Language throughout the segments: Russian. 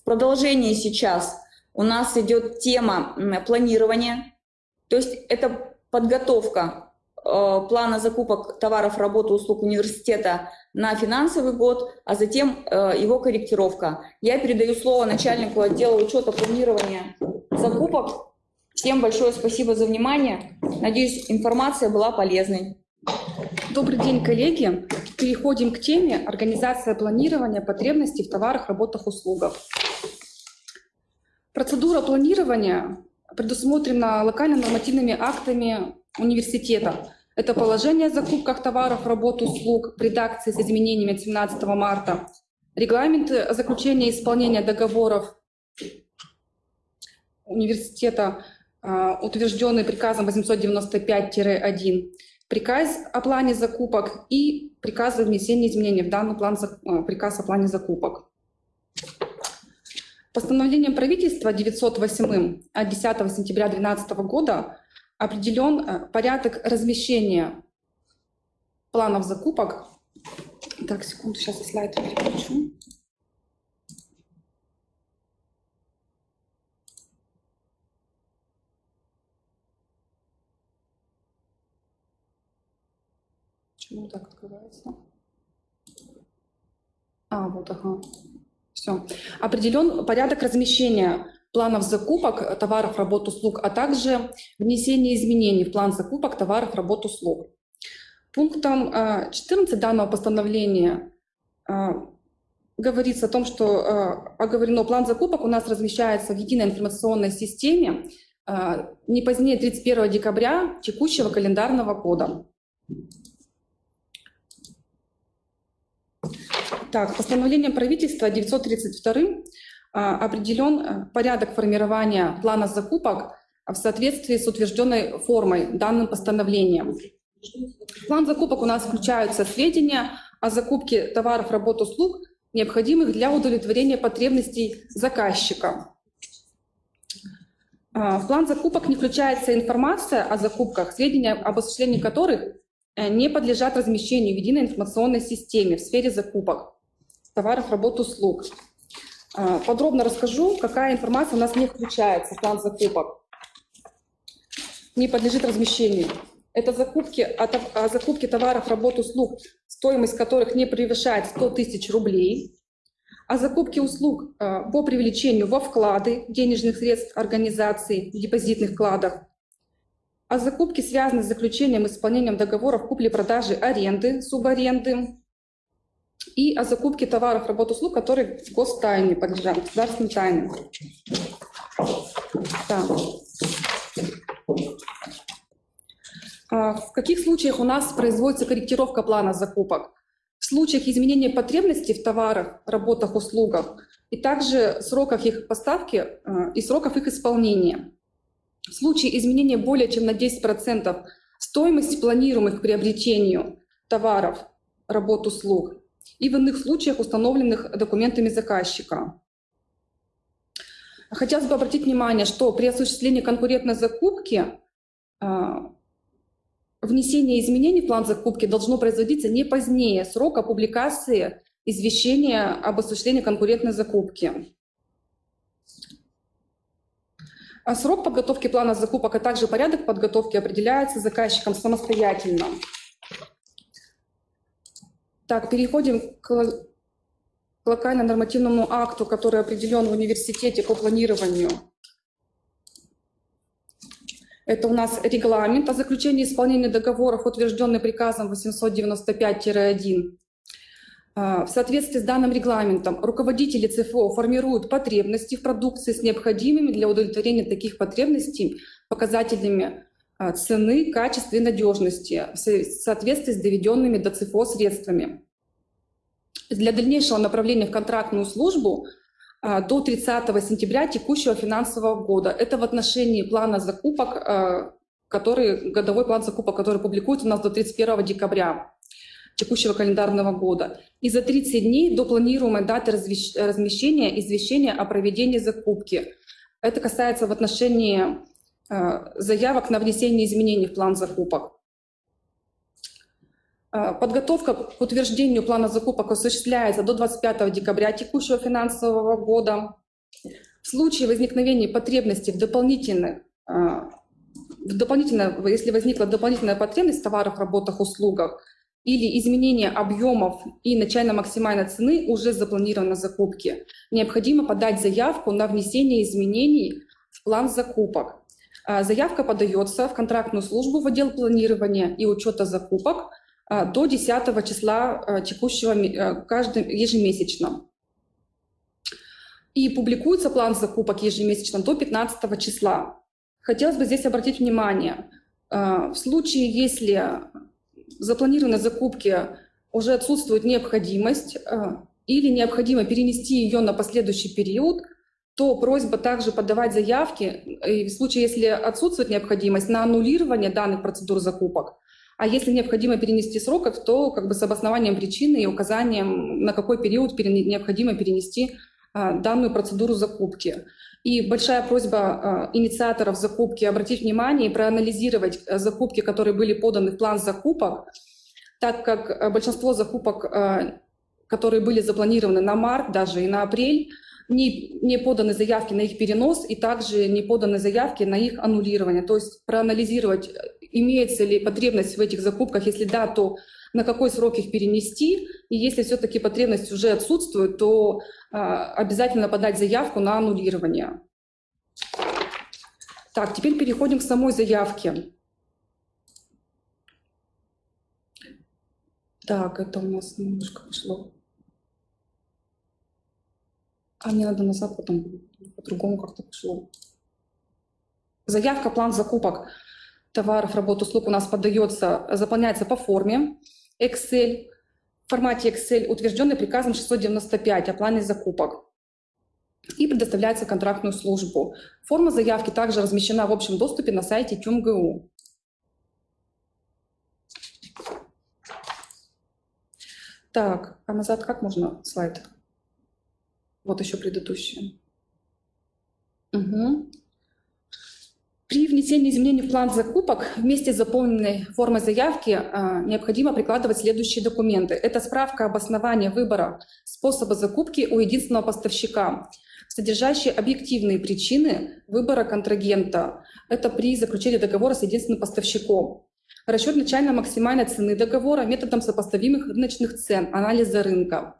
В продолжении сейчас у нас идет тема планирования, то есть это подготовка э, плана закупок товаров, работы, услуг университета на финансовый год, а затем э, его корректировка. Я передаю слово начальнику отдела учета планирования закупок. Всем большое спасибо за внимание. Надеюсь, информация была полезной. Добрый день, коллеги. Переходим к теме «Организация планирования потребностей в товарах, работах, услугах». Процедура планирования предусмотрена локально-нормативными актами университета. Это положение о закупках товаров, работ, услуг в редакции с изменениями от 17 марта, регламент о заключении и исполнении договоров университета, а, утвержденный приказом 895-1, приказ о плане закупок и приказ о внесении изменений в данный план, а, приказ о плане закупок. Постановлением правительства 908 от 10 сентября 2012 года определен э, порядок размещения планов закупок. Так, секунду, сейчас слайд переключу. Почему так открывается? А, вот, ага. Все. Определен порядок размещения планов закупок товаров, работ, услуг, а также внесение изменений в план закупок товаров, работ, услуг. Пунктом 14 э, данного постановления э, говорится о том, что э, оговорено план закупок у нас размещается в единой информационной системе не позднее 31 декабря текущего календарного года. Так, постановлением правительства 932 а, определен э, порядок формирования плана закупок в соответствии с утвержденной формой данным постановлением. В план закупок у нас включаются сведения о закупке товаров, работ, услуг, необходимых для удовлетворения потребностей заказчика. А, в план закупок не включается информация о закупках, сведения об осуществлении которых не подлежат размещению в единой информационной системе в сфере закупок товаров, работ, услуг. А, подробно расскажу, какая информация у нас не включается в план закупок, не подлежит размещению. Это закупки, о, закупке товаров, работ, услуг, стоимость которых не превышает 100 тысяч рублей, о закупке услуг а, по привлечению во вклады денежных средств организаций в депозитных вкладах, о закупке, связанной с заключением и исполнением договоров купли-продажи аренды, субаренды, и о закупке товаров, работ, услуг, которые гостайне подлежат, государственной тайне. Так. А в каких случаях у нас производится корректировка плана закупок? В случаях изменения потребностей в товарах, работах, услугах и также сроках их поставки а, и сроков их исполнения. В случае изменения более чем на 10% стоимости планируемых к приобретению товаров, работ, услуг и в иных случаях, установленных документами заказчика. Хотелось бы обратить внимание, что при осуществлении конкурентной закупки а, внесение изменений в план закупки должно производиться не позднее срока публикации извещения об осуществлении конкурентной закупки. А срок подготовки плана закупок, а также порядок подготовки определяется заказчиком самостоятельно. Так, переходим к локально-нормативному акту, который определен в университете по планированию. Это у нас регламент о заключении исполнения договоров, утвержденный приказом 895-1. А, в соответствии с данным регламентом руководители ЦФО формируют потребности в продукции с необходимыми для удовлетворения таких потребностей показателями а, цены, качества и надежности в соответствии с доведенными до ЦФО средствами. Для дальнейшего направления в контрактную службу а, до 30 сентября текущего финансового года. Это в отношении плана закупок, который, годовой план закупок, который публикуется у нас до 31 декабря текущего календарного года. И за 30 дней до планируемой даты размещения извещения о проведении закупки. Это касается в отношении Э, заявок на внесение изменений в план закупок. Э, подготовка к утверждению плана закупок осуществляется до 25 декабря текущего финансового года. В случае возникновения потребности в дополнительных, а, в дополнительно, если возникла дополнительная потребность в товарах, работах, услугах или изменение объемов и начально-максимальной цены уже запланировано закупки, необходимо подать заявку на внесение изменений в план закупок. А, заявка подается в контрактную службу в отдел планирования и учета закупок а, до 10 числа текущего каждым ежемесячно и публикуется план закупок ежемесячно до 15 числа. Хотелось бы здесь обратить внимание, в случае, если запланированной закупки уже отсутствует необходимость э, или необходимо перенести ее на последующий период, то просьба также подавать заявки, и в случае, если отсутствует необходимость, на аннулирование данных процедур закупок. А если необходимо перенести сроков, то как бы с обоснованием причины и указанием, на какой период необходимо перенести а, данную процедуру закупки. И большая просьба а, инициаторов закупки обратить внимание и проанализировать э, закупки, которые были поданы в план закупок, так как э, большинство закупок, э, которые были запланированы на март даже и на апрель, не, не поданы заявки на их перенос и также не поданы заявки на их аннулирование. То есть проанализировать, имеется ли потребность в этих закупках, если да, то на какой срок их перенести, и если все-таки потребность уже отсутствует, то а, обязательно подать заявку на аннулирование. Так, теперь переходим к самой заявке. Так, это у нас немножко пошло. А мне надо назад, потом по-другому как-то пошло. Заявка, план закупок товаров, работ, услуг у нас подается, заполняется по форме. Excel, в формате Excel, утвержденный приказом 695 о плане закупок и предоставляется контрактную службу. Форма заявки также размещена в общем доступе на сайте ТюМГУ. Так, а назад как можно слайд? Вот еще предыдущий. Угу. При внесении изменений в план закупок вместе с заполненной формой заявки э, необходимо прикладывать следующие документы. Это справка об основании выбора способа закупки у единственного поставщика, содержащие объективные причины выбора контрагента. Это при заключении договора с единственным поставщиком. Расчет начально-максимальной цены договора методом сопоставимых рыночных цен, анализа рынка.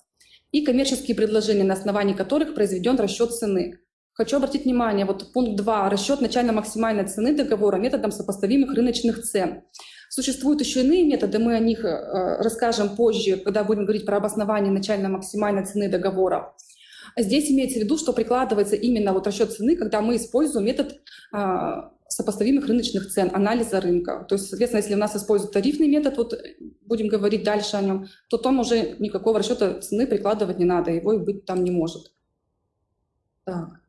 И коммерческие предложения, на основании которых произведен расчет цены. Хочу обратить внимание, вот пункт 2, расчет начально-максимальной цены договора методом сопоставимых рыночных цен. Существуют еще иные методы, мы о них э, расскажем позже, когда будем говорить про обоснование начально-максимальной цены договора. Здесь имеется в виду, что прикладывается именно вот расчет цены, когда мы используем метод э, сопоставимых рыночных цен, анализа рынка. То есть, соответственно, если у нас используют тарифный метод, вот будем говорить дальше о нем, то там уже никакого расчета цены прикладывать не надо, его и быть там не может. Так.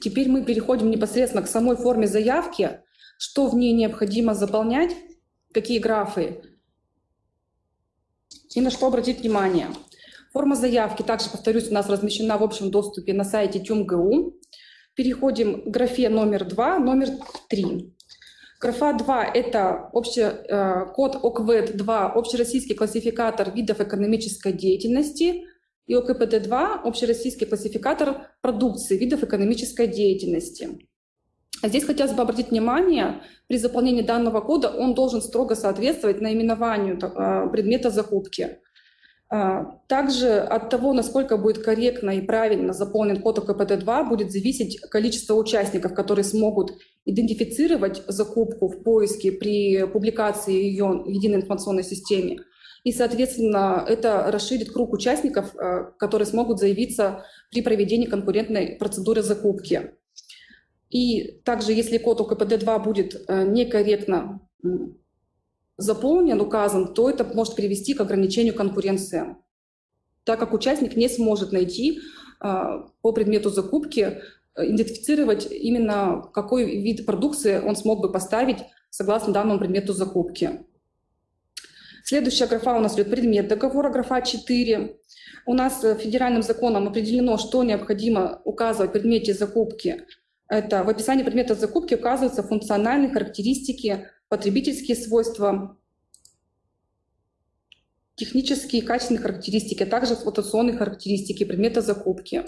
Теперь мы переходим непосредственно к самой форме заявки, что в ней необходимо заполнять, какие графы и на что обратить внимание. Форма заявки, также, повторюсь, у нас размещена в общем доступе на сайте ТюМГУ. Переходим к графе номер 2, номер 3. Графа 2 – это общий, э, код ОКВЭД-2, общероссийский классификатор видов экономической деятельности – и ОКПД-2 – общероссийский классификатор продукции, видов экономической деятельности. А здесь хотелось бы обратить внимание, при заполнении данного кода он должен строго соответствовать наименованию а, предмета закупки. А, также от того, насколько будет корректно и правильно заполнен код ОКПД-2, будет зависеть количество участников, которые смогут идентифицировать закупку в поиске при публикации ее в единой информационной системе. И, соответственно, это расширит круг участников, э, которые смогут заявиться при проведении конкурентной процедуры закупки. И также, если код УКПД-2 будет э, некорректно заполнен, указан, то это может привести к ограничению конкуренции, так как участник не сможет найти э, по предмету закупки, идентифицировать именно какой вид продукции он смог бы поставить согласно данному предмету закупки. Следующая графа у нас идет предмет договора, графа 4. У нас э, федеральным законом определено, что необходимо указывать в предмете закупки. Это в описании предмета закупки указываются функциональные характеристики, потребительские свойства, технические и качественные характеристики, а также эксплуатационные характеристики предмета закупки.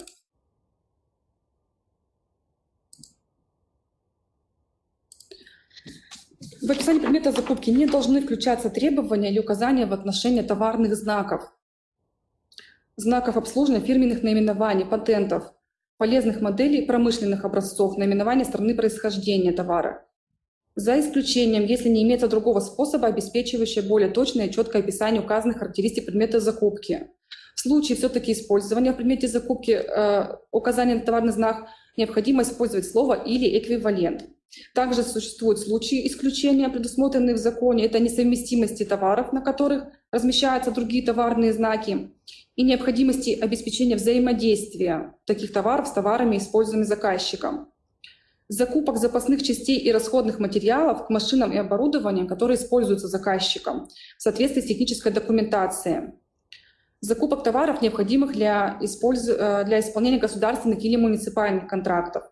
В описании предмета закупки не должны включаться требования или указания в отношении товарных знаков, знаков обслуживания, фирменных наименований, патентов, полезных моделей, промышленных образцов, наименования страны происхождения товара. За исключением, если не имеется другого способа, обеспечивающего более точное и четкое описание указанных характеристик предмета закупки. В случае все-таки использования в предмете закупки э, указания на товарный знак необходимо использовать слово или эквивалент. Также существуют случаи исключения, предусмотренные в законе. Это несовместимости товаров, на которых размещаются другие товарные знаки, и необходимости обеспечения взаимодействия таких товаров с товарами, используемыми заказчиком. Закупок запасных частей и расходных материалов к машинам и оборудованию, которые используются заказчиком в соответствии с технической документацией. Закупок товаров, необходимых для, использ... Э, для исполнения государственных или муниципальных контрактов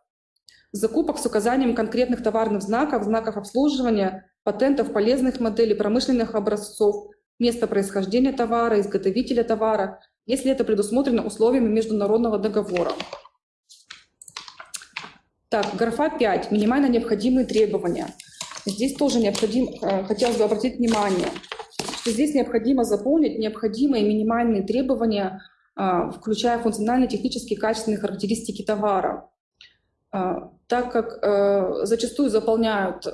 закупок с указанием конкретных товарных знаков, знаков обслуживания, патентов, полезных моделей, промышленных образцов, место происхождения товара, изготовителя товара, если это предусмотрено условиями международного договора. Так, графа 5. Минимально необходимые требования. Здесь тоже необходимо, э, хотелось бы обратить внимание, что здесь необходимо заполнить необходимые минимальные требования, э, включая функциональные, технические, качественные характеристики товара. Так как э, зачастую заполняют э,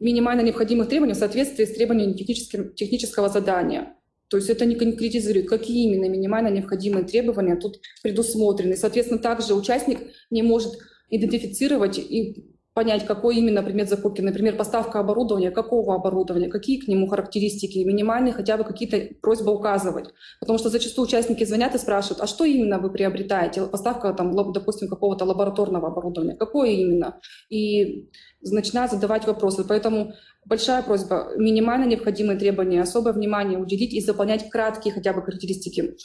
минимально необходимых требований в соответствии с требованиями технического задания. То есть это не конкретизирует, какие именно минимально необходимые требования тут предусмотрены. Соответственно, также участник не может идентифицировать и понять, какой именно предмет закупки. Например, поставка оборудования, какого оборудования, какие к нему характеристики, минимальные хотя бы какие-то просьбы указывать. Потому что зачастую участники звонят и спрашивают, а что именно вы приобретаете? Поставка, там, допустим, какого-то лабораторного оборудования, какое именно? И начинают задавать вопросы. Поэтому большая просьба, минимально необходимые требования, особое внимание уделить и заполнять краткие хотя бы характеристики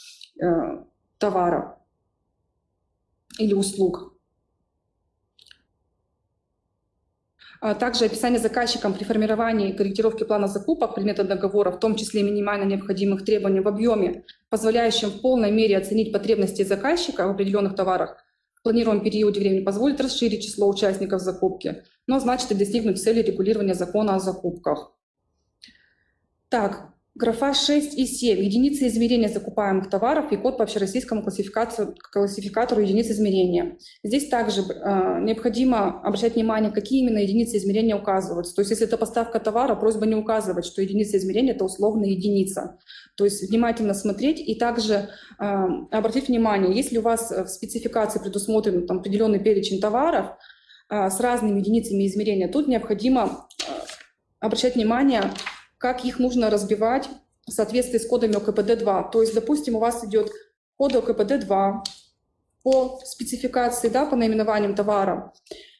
э, товара или услуг. А также описание заказчиком при формировании и корректировке плана закупок предмета договора, в том числе минимально необходимых требований в объеме, позволяющем в полной мере оценить потребности заказчика в определенных товарах, в планируемом периоде времени позволит расширить число участников закупки, но значит и достигнуть цели регулирования закона о закупках. Так, Графа 6 и 7. Единицы измерения закупаемых товаров и код по общероссийскому классификатору единиц измерения. Здесь также э, необходимо обращать внимание, какие именно единицы измерения указываются. То есть если это поставка товара, просьба не указывать, что единица измерения – это условная единица. То есть внимательно смотреть и также э, обратить внимание, если у вас в спецификации предусмотрен там, определенный перечень товаров э, с разными единицами измерения, тут необходимо э, обращать внимание, как их нужно разбивать в соответствии с кодами ОКПД-2. То есть, допустим, у вас идет код ОКПД-2 по спецификации, да, по наименованиям товара,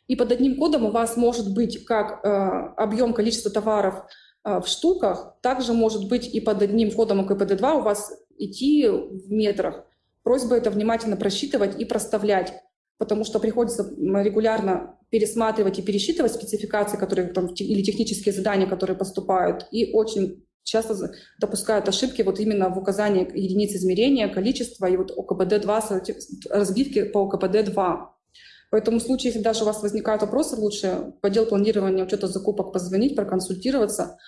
и под одним кодом у вас может быть как э, объем количества товаров э, в штуках, также может быть и под одним кодом ОКПД-2 у вас идти в метрах. Просьба это внимательно просчитывать и проставлять, потому что приходится регулярно пересматривать и пересчитывать спецификации, которые там, или технические задания, которые поступают, и очень часто допускают ошибки вот именно в указании единиц измерения, количества и вот ОКПД-2, разбивки по ОКПД-2. Поэтому в случае, если даже у вас возникают вопросы, лучше в отдел планирования учета закупок позвонить, проконсультироваться,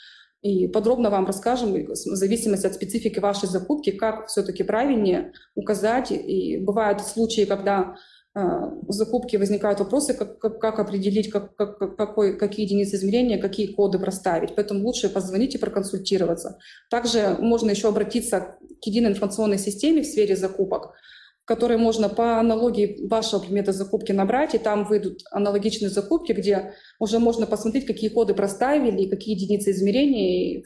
и подробно вам расскажем, в зависимости от специфики вашей закупки, как все-таки правильнее указать. И бывают случаи, когда а, в закупке возникают вопросы, как, как, как определить, как, как, какой, какие единицы измерения, какие коды проставить. Поэтому лучше позвонить и проконсультироваться. Также можно еще обратиться к единой информационной системе в сфере закупок, в которой можно по аналогии вашего предмета закупки набрать, и там выйдут аналогичные закупки, где уже можно посмотреть, какие коды проставили, какие единицы измерения, и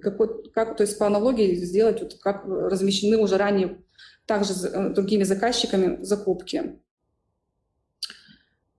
какой, как, то есть по аналогии сделать, вот, как размещены уже ранее также с э, другими заказчиками закупки.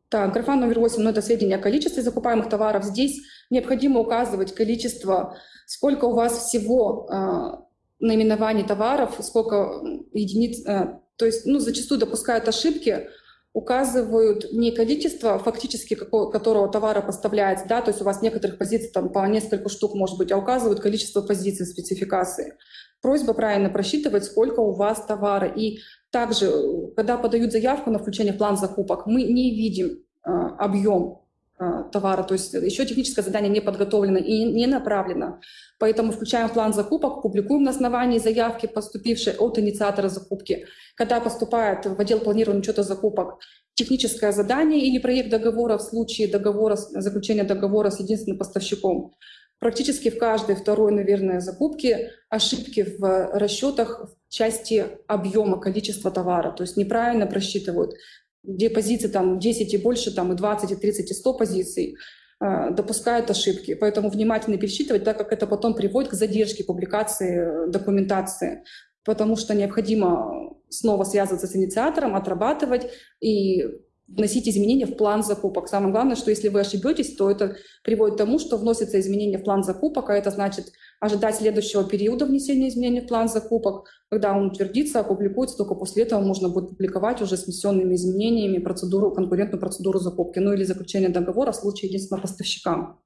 Так, графа номер 8, ну это сведения о количестве закупаемых товаров. Здесь необходимо указывать количество, сколько у вас всего э, наименований товаров, сколько единиц, э, то есть ну, зачастую допускают ошибки, указывают не количество фактически какого, которого товара поставляется, да, то есть у вас некоторых позиций там по несколько штук может быть, а указывают количество позиций в спецификации. Просьба правильно просчитывать, сколько у вас товара. И также, когда подают заявку на включение в план закупок, мы не видим э, объем э, товара, то есть еще техническое задание не подготовлено и не направлено. Поэтому включаем в план закупок, публикуем на основании заявки, поступившей от инициатора закупки. Когда поступает в отдел планирования учета закупок техническое задание или проект договора в случае договора, заключения договора с единственным поставщиком, практически в каждой второй, наверное, закупке ошибки в расчетах в части объема, количества товара. То есть неправильно просчитывают, где позиции там 10 и больше, там и 20, и 30, и 100 позиций э, допускают ошибки. Поэтому внимательно пересчитывать, так как это потом приводит к задержке публикации э, документации, потому что необходимо снова связываться с инициатором, отрабатывать и вносить изменения в план закупок. Самое главное, что если вы ошибетесь, то это приводит к тому, что вносятся изменения в план закупок, а это значит ожидать следующего периода внесения изменений в план закупок. Когда он утвердится, опубликуется, только после этого можно будет публиковать уже с внесенными изменениями процедуру, конкурентную процедуру закупки, ну или заключение договора в случае единственного поставщика.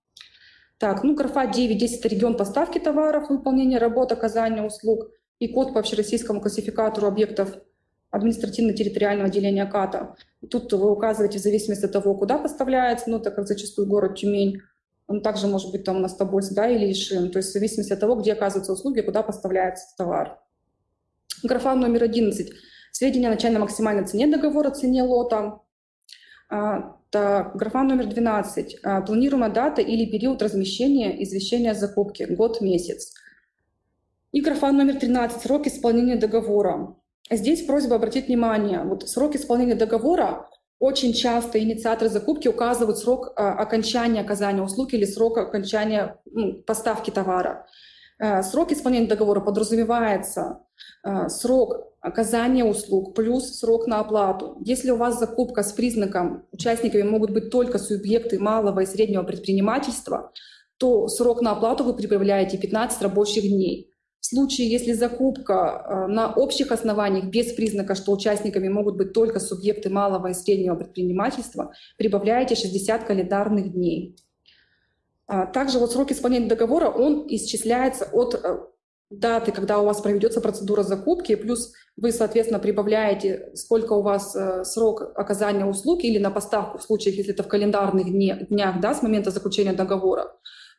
Так, ну графа 9.10 – это регион поставки товаров, выполнение работ, оказания услуг и код по общероссийскому классификатору объектов административно-территориального отделения КАТа. Тут вы указываете в зависимости от того, куда поставляется, ну, так как зачастую город Тюмень, он также может быть там у нас Тобольск, да, или Ишим, то есть в зависимости от того, где оказываются услуги, куда поставляется товар. Графа номер 11. Сведения о начальной максимальной цене договора, цене лота. А, так, графа номер 12. А, планируемая дата или период размещения извещения о закупке, год, месяц. И графа номер 13. Срок исполнения договора. Здесь просьба обратить внимание, вот срок исполнения договора очень часто инициаторы закупки указывают срок а, окончания оказания услуг или срок окончания ну, поставки товара. А, срок исполнения договора подразумевается а, срок оказания услуг плюс срок на оплату. Если у вас закупка с признаком участниками могут быть только субъекты малого и среднего предпринимательства, то срок на оплату вы прибавляете 15 рабочих дней. В случае, если закупка э, на общих основаниях без признака, что участниками могут быть только субъекты малого и среднего предпринимательства, прибавляете 60 календарных дней. А также вот срок исполнения договора, он исчисляется от э, даты, когда у вас проведется процедура закупки, плюс вы, соответственно, прибавляете, сколько у вас э, срок оказания услуг или на поставку в случае, если это в календарных днях да, с момента заключения договора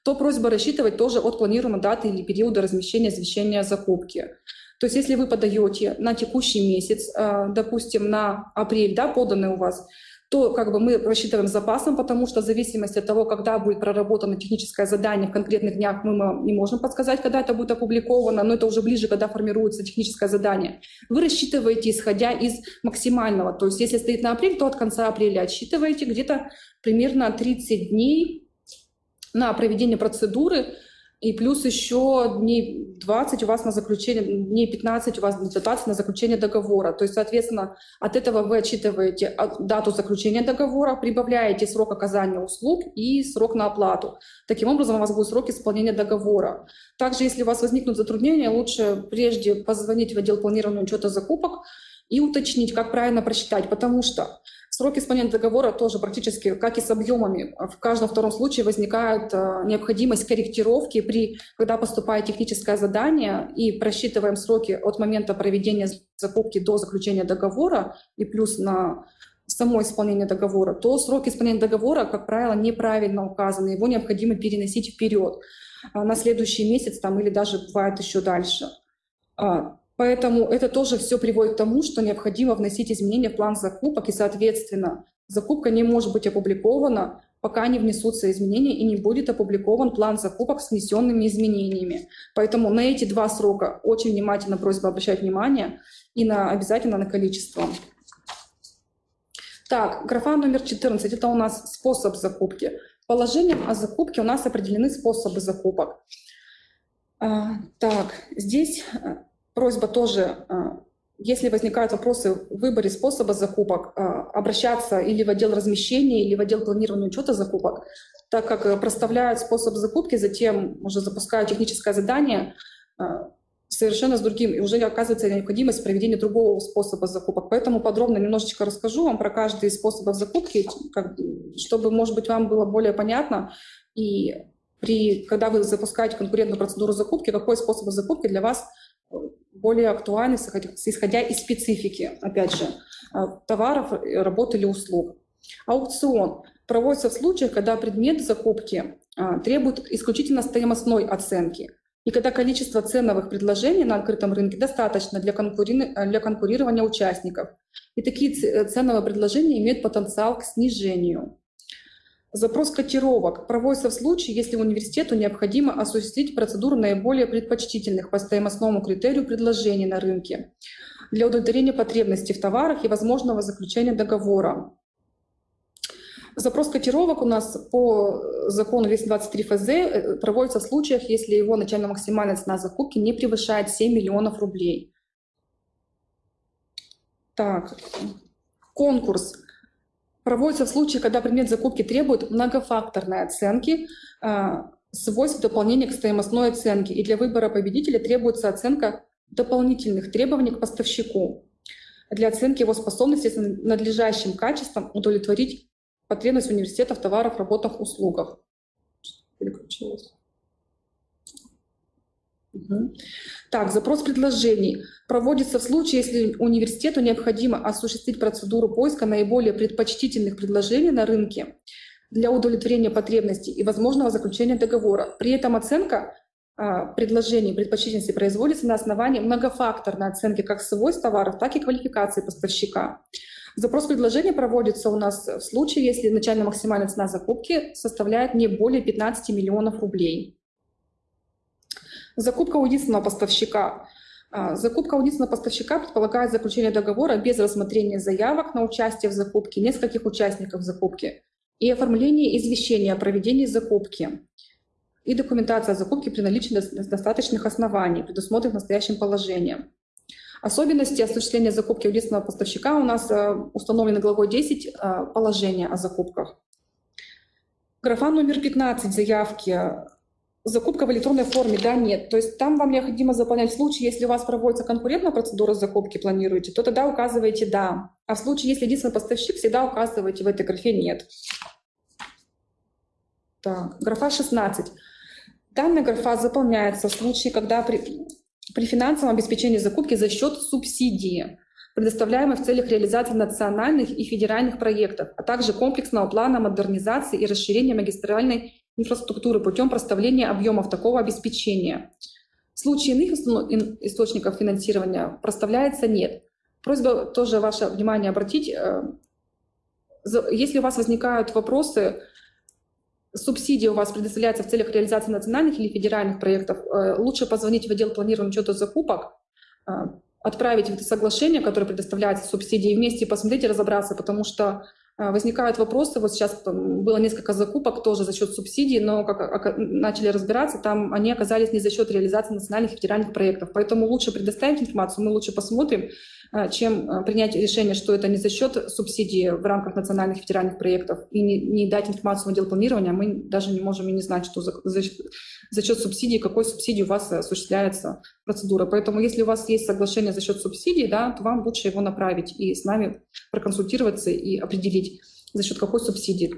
то просьба рассчитывать тоже от планируемой даты или периода размещения извещения закупке. То есть если вы подаете на текущий месяц, э, допустим, на апрель, да, поданный у вас, то как бы мы рассчитываем запасом, потому что в зависимости от того, когда будет проработано техническое задание в конкретных днях, мы не можем подсказать, когда это будет опубликовано, но это уже ближе, когда формируется техническое задание. Вы рассчитываете, исходя из максимального. То есть если стоит на апрель, то от конца апреля отсчитываете где-то примерно 30 дней на проведение процедуры, и плюс еще дней 20 у вас на заключение, дней 15 у вас 20 на заключение договора. То есть, соответственно, от этого вы отчитываете дату заключения договора, прибавляете срок оказания услуг и срок на оплату. Таким образом, у вас будет срок исполнения договора. Также, если у вас возникнут затруднения, лучше прежде позвонить в отдел планирования учета закупок и уточнить, как правильно просчитать, потому что Срок исполнения договора тоже практически, как и с объемами, в каждом втором случае возникает э, необходимость корректировки, при, когда поступает техническое задание и просчитываем сроки от момента проведения закупки до заключения договора и плюс на само исполнение договора, то срок исполнения договора, как правило, неправильно указаны, его необходимо переносить вперед э, на следующий месяц там, или даже бывает еще дальше. Поэтому это тоже все приводит к тому, что необходимо вносить изменения в план закупок, и, соответственно, закупка не может быть опубликована, пока не внесутся изменения и не будет опубликован план закупок с внесенными изменениями. Поэтому на эти два срока очень внимательно просьба обращать внимание и на, обязательно на количество. Так, графа номер 14 – это у нас способ закупки. Положением о закупке у нас определены способы закупок. А, так, здесь просьба тоже, а, если возникают вопросы в выборе способа закупок, а, обращаться или в отдел размещения, или в отдел планирования учета закупок, так как э, проставляют способ закупки, затем уже запускают техническое задание, совершенно с другим, и уже оказывается необходимость проведения другого способа закупок. Поэтому подробно немножечко расскажу вам про каждый из способов закупки, как, чтобы, может быть, вам было более понятно, и при, когда вы запускаете конкурентную процедуру закупки, какой способ закупки для вас более актуальны, исходя из специфики, опять же, а, товаров, работ или услуг. Аукцион проводится в случаях, когда предмет закупки а, требует исключительно стоимостной оценки, и когда количество ценовых предложений на открытом рынке достаточно для, конкури... для конкурирования участников. И такие ценовые предложения имеют потенциал к снижению. Запрос котировок проводится в случае, если университету необходимо осуществить процедуру наиболее предпочтительных по стоимостному критерию предложений на рынке для удовлетворения потребностей в товарах и возможного заключения договора. Запрос котировок у нас по закону 223 ФЗ э, проводится в случаях, если его начальная максимальная цена закупки не превышает 7 миллионов рублей. Так, конкурс проводится в случае, когда предмет закупки требует многофакторной оценки э, свойств дополнения к стоимостной оценке, и для выбора победителя требуется оценка дополнительных требований к поставщику для оценки его способности с надлежащим качеством удовлетворить потребность университета в товарах, работах, услугах. Переключилась. Так, запрос предложений проводится в случае, если университету необходимо осуществить процедуру поиска наиболее предпочтительных предложений на рынке для удовлетворения потребностей и возможного заключения договора. При этом оценка а, предложений предпочтительности производится на основании многофакторной оценки как свойств товаров, так и квалификации поставщика. Запрос предложения проводится у нас в случае, если начальная максимальная цена закупки составляет не более 15 миллионов рублей. Закупка у единственного поставщика. А, закупка у единственного поставщика предполагает заключение договора без рассмотрения заявок на участие в закупке нескольких участников закупки и оформление извещения о проведении закупки и документация о закупке при наличии достаточных оснований, предусмотренных настоящим положением. Особенности осуществления закупки у единственного поставщика у нас э, установлены главой 10 э, положения о закупках. Графа номер 15 заявки. Закупка в электронной форме, да, нет. То есть там вам необходимо заполнять в случае, если у вас проводится конкурентная процедура закупки, планируете, то тогда указываете «да». А в случае, если единственный поставщик, всегда указываете в этой графе «нет». Так, графа 16. Данная графа заполняется в случае, когда при, при финансовом обеспечении закупки за счет субсидии, предоставляемой в целях реализации национальных и федеральных проектов, а также комплексного плана модернизации и расширения магистральной инфраструктуры путем проставления объемов такого обеспечения. В случае иных источников финансирования проставляется нет. Просьба тоже ваше внимание обратить. Э, если у вас возникают вопросы, субсидия у вас предоставляется в целях реализации национальных или федеральных проектов, э, лучше позвонить в отдел планирования учета закупок, э, отправить это соглашение, которое предоставляется субсидией, вместе посмотреть и разобраться, потому что возникают вопросы. Вот сейчас было несколько закупок тоже за счет субсидий, но как начали разбираться, там они оказались не за счет реализации национальных федеральных проектов. Поэтому лучше предоставить информацию, мы лучше посмотрим, а, чем а, принять решение, что это не за счет субсидии в рамках национальных федеральных проектов и не, не дать информацию в отдел планирования, мы даже не можем и не знать, что за, за, за счет субсидии, какой субсидии у вас осуществляется процедура. Поэтому если у вас есть соглашение за счет субсидий, да, то вам лучше его направить и с нами проконсультироваться и определить, за счет какой субсидии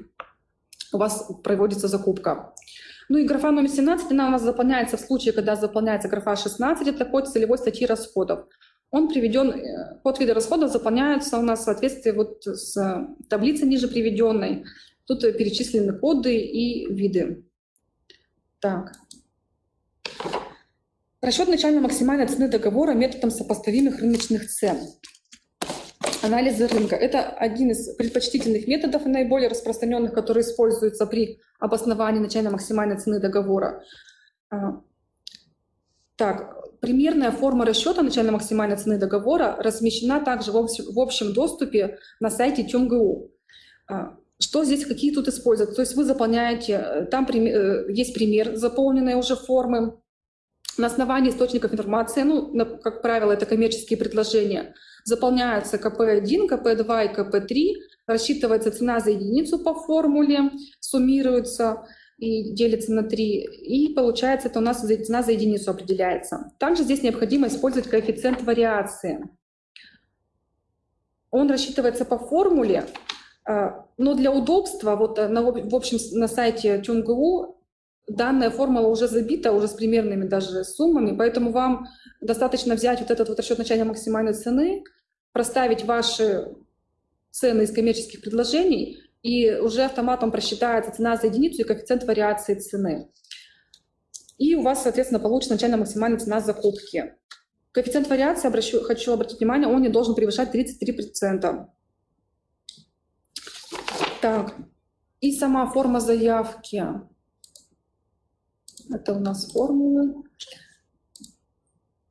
у вас проводится закупка. Ну и графа номер 17, она у нас заполняется в случае, когда заполняется графа 16, это код целевой статьи расходов он приведен, э, код вида расходов заполняется у нас в соответствии вот с таблицей ниже приведенной. Тут перечислены коды и виды. Так. Расчет начальной максимальной цены договора методом сопоставимых рыночных цен. Анализы рынка. Это один из предпочтительных методов, наиболее распространенных, который используется при обосновании начальной максимальной цены договора. А, так, Примерная форма расчета начальной максимальной цены договора размещена также в общем, доступе на сайте ТюмГУ. А, что здесь, какие тут используют? То есть вы заполняете, э, там э, есть пример заполненной уже формы, на основании источников информации, ну, как правило, это коммерческие предложения, заполняются КП1, КП2 и КП3, рассчитывается цена за единицу по формуле, суммируется, и делится на 3. И получается, это у нас цена за единицу определяется. Также здесь необходимо использовать коэффициент вариации. Он рассчитывается по формуле, а, но для удобства, вот э, на, в общем, на сайте ТюнГУ данная формула уже забита, уже с примерными даже суммами, поэтому вам достаточно взять вот этот вот расчет начальной максимальной цены, проставить ваши цены из коммерческих предложений, и уже автоматом просчитается цена за единицу и коэффициент вариации цены. И у вас, соответственно, получится начальная максимальная цена закупки. Коэффициент вариации, обращу, хочу обратить внимание, он не должен превышать 33%. Так, и сама форма заявки. Это у нас формулы.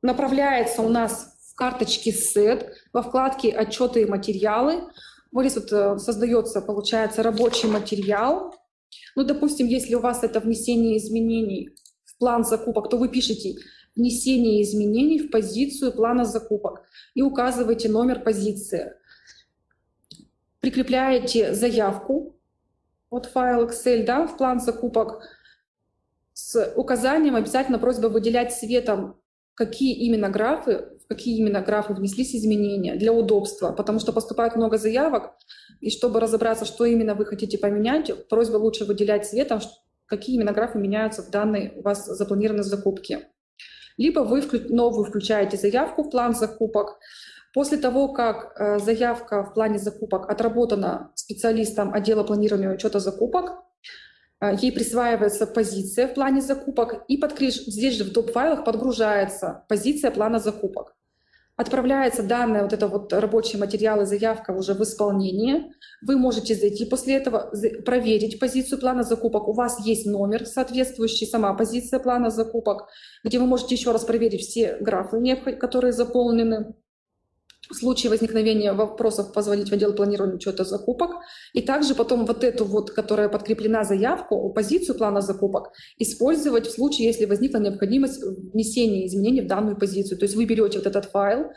Направляется у нас в карточке SET во вкладке «Отчеты и материалы». Вот здесь вот э, создается, получается, рабочий материал. Ну, допустим, если у вас это внесение изменений в план закупок, то вы пишете «Внесение изменений в позицию плана закупок» и указываете номер позиции. Прикрепляете заявку, вот файл Excel, да, в план закупок, с указанием обязательно просьба выделять цветом, какие именно графы, какие именно графы внеслись изменения для удобства, потому что поступает много заявок, и чтобы разобраться, что именно вы хотите поменять, просьба лучше выделять цветом, какие именно графы меняются в данной у вас запланированной закупке. Либо вы новую включаете заявку в план закупок. После того, как э, заявка в плане закупок отработана специалистом отдела планирования учета закупок, а, Ей присваивается позиция в плане закупок, и подкреш- здесь же в доп-файлах подгружается позиция плана закупок. Отправляется данные, вот это вот рабочие материалы, заявка уже в исполнение. Вы можете зайти после этого, проверить позицию плана закупок. У вас есть номер соответствующий, сама позиция плана закупок, где вы можете еще раз проверить все графы, которые заполнены. В случае возникновения вопросов позвонить в отдел планирования учета закупок. И также потом вот эту вот, которая подкреплена заявку, позицию плана закупок, использовать в случае, если возникла необходимость внесения изменений в данную позицию. То есть вы берете вот этот файл,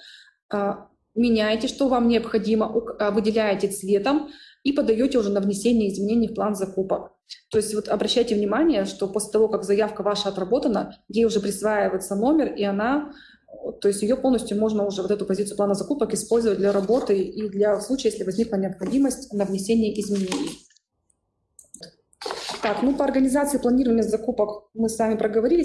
а, меняете, что вам необходимо, а, выделяете цветом и подаете уже на внесение изменений в план закупок. То есть вот обращайте внимание, что после того, как заявка ваша отработана, ей уже присваивается номер, и она то есть ее полностью можно уже, вот эту позицию плана закупок, использовать для работы и для случая, если возникла необходимость на внесение изменений. Так, ну по организации планирования закупок мы с вами проговорили.